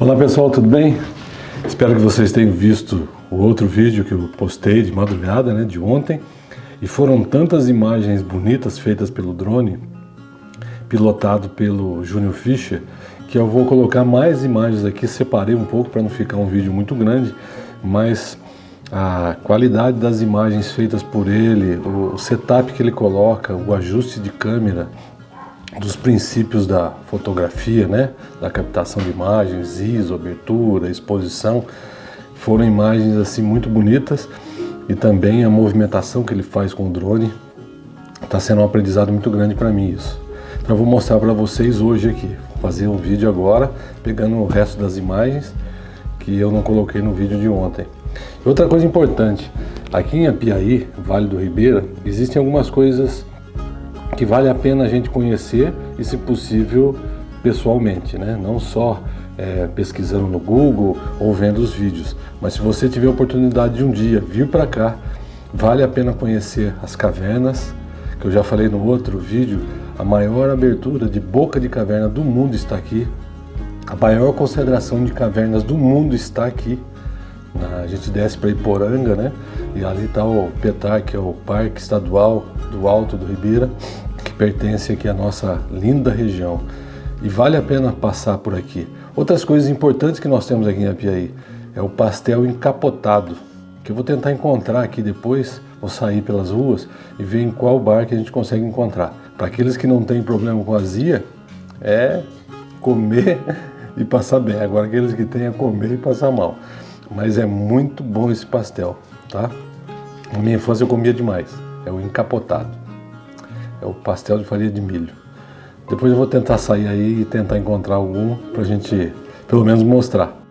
Olá pessoal, tudo bem? Espero que vocês tenham visto o outro vídeo que eu postei de madrugada, né, de ontem. E foram tantas imagens bonitas feitas pelo drone, pilotado pelo Júnior Fischer, que eu vou colocar mais imagens aqui, separei um pouco para não ficar um vídeo muito grande, mas a qualidade das imagens feitas por ele, o setup que ele coloca, o ajuste de câmera, dos princípios da fotografia, né? da captação de imagens, ISO, abertura, exposição, foram imagens assim muito bonitas e também a movimentação que ele faz com o drone está sendo um aprendizado muito grande para mim isso. Então eu vou mostrar para vocês hoje aqui, vou fazer um vídeo agora, pegando o resto das imagens que eu não coloquei no vídeo de ontem. Outra coisa importante, aqui em Apiaí, Vale do Ribeira, existem algumas coisas que vale a pena a gente conhecer e, se possível, pessoalmente, né? não só é, pesquisando no Google ou vendo os vídeos, mas se você tiver a oportunidade de um dia vir para cá, vale a pena conhecer as cavernas, que eu já falei no outro vídeo, a maior abertura de boca de caverna do mundo está aqui, a maior concentração de cavernas do mundo está aqui, a gente desce para Iporanga, né? E ali está o PETAR, que é o Parque Estadual do Alto do Ribeira, pertence aqui à nossa linda região. E vale a pena passar por aqui. Outras coisas importantes que nós temos aqui em Apiaí é o pastel encapotado, que eu vou tentar encontrar aqui depois, vou sair pelas ruas e ver em qual bar que a gente consegue encontrar. Para aqueles que não têm problema com azia, é comer e passar bem. Agora aqueles que têm é comer e passar mal. Mas é muito bom esse pastel, tá? Na minha infância eu comia demais. É o encapotado. É o pastel de farinha de milho. Depois eu vou tentar sair aí e tentar encontrar algum pra gente pelo menos mostrar.